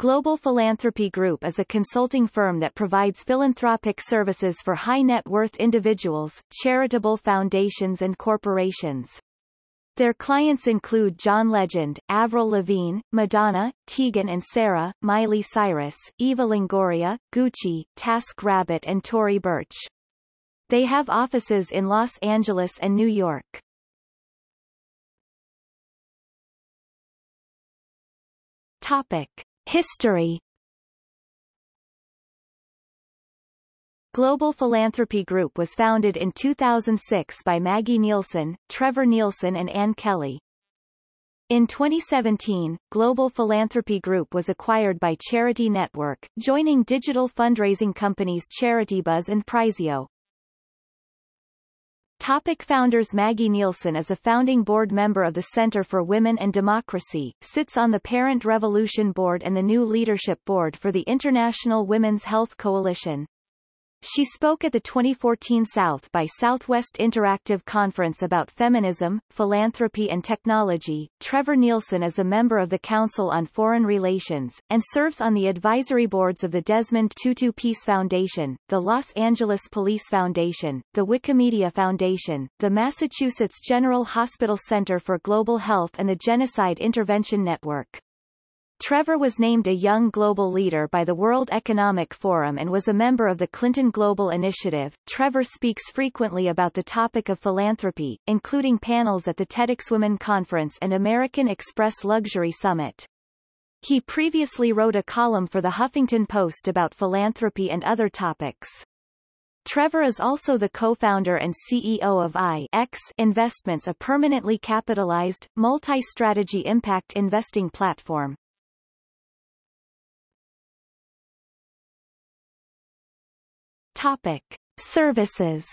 Global Philanthropy Group is a consulting firm that provides philanthropic services for high-net-worth individuals, charitable foundations and corporations. Their clients include John Legend, Avril Lavigne, Madonna, Tegan and Sara, Miley Cyrus, Eva Longoria, Gucci, Task Rabbit and Tory Burch. They have offices in Los Angeles and New York. Topic. History Global Philanthropy Group was founded in 2006 by Maggie Nielsen, Trevor Nielsen and Ann Kelly. In 2017, Global Philanthropy Group was acquired by Charity Network, joining digital fundraising companies CharityBuzz and Prizeo. Topic founders Maggie Nielsen is a founding board member of the Center for Women and Democracy, sits on the Parent Revolution Board and the New Leadership Board for the International Women's Health Coalition. She spoke at the 2014 South by Southwest Interactive Conference about feminism, philanthropy and technology. Trevor Nielsen is a member of the Council on Foreign Relations, and serves on the advisory boards of the Desmond Tutu Peace Foundation, the Los Angeles Police Foundation, the Wikimedia Foundation, the Massachusetts General Hospital Center for Global Health and the Genocide Intervention Network. Trevor was named a Young Global Leader by the World Economic Forum and was a member of the Clinton Global Initiative. Trevor speaks frequently about the topic of philanthropy, including panels at the TEDxWomen Conference and American Express Luxury Summit. He previously wrote a column for the Huffington Post about philanthropy and other topics. Trevor is also the co-founder and CEO of I-X Investments a permanently capitalized, multi-strategy impact investing platform. Topic. Services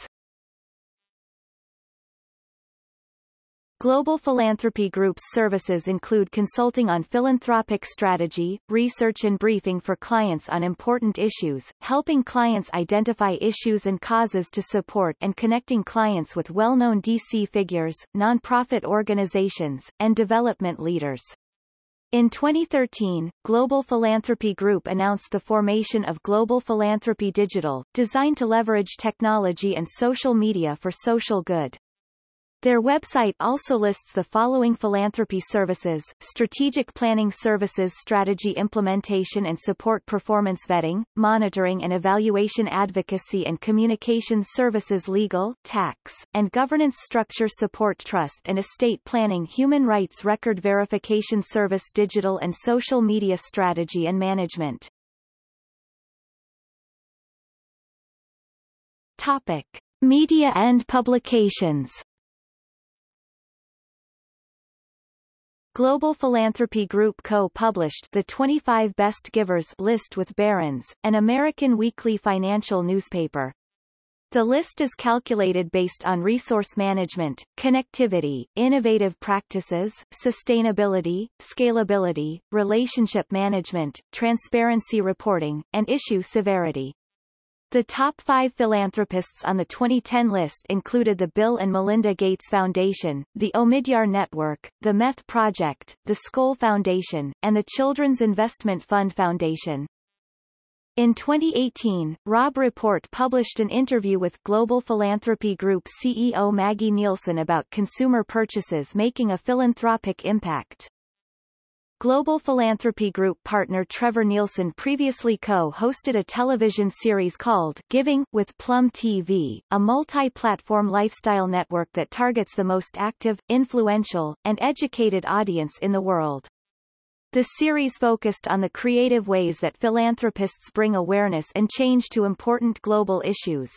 Global Philanthropy Group's services include consulting on philanthropic strategy, research and briefing for clients on important issues, helping clients identify issues and causes to support and connecting clients with well-known DC figures, nonprofit organizations, and development leaders. In 2013, Global Philanthropy Group announced the formation of Global Philanthropy Digital, designed to leverage technology and social media for social good. Their website also lists the following philanthropy services, strategic planning services strategy implementation and support performance vetting, monitoring and evaluation advocacy and communications services legal, tax, and governance structure support trust and estate planning human rights record verification service digital and social media strategy and management. Topic. Media and publications Global Philanthropy Group co-published the 25 Best Givers list with Barron's, an American weekly financial newspaper. The list is calculated based on resource management, connectivity, innovative practices, sustainability, scalability, relationship management, transparency reporting, and issue severity. The top five philanthropists on the 2010 list included the Bill and Melinda Gates Foundation, the Omidyar Network, the Meth Project, the Skoll Foundation, and the Children's Investment Fund Foundation. In 2018, Robb Report published an interview with Global Philanthropy Group CEO Maggie Nielsen about consumer purchases making a philanthropic impact. Global Philanthropy Group partner Trevor Nielsen previously co-hosted a television series called Giving with Plum TV, a multi-platform lifestyle network that targets the most active, influential, and educated audience in the world. The series focused on the creative ways that philanthropists bring awareness and change to important global issues.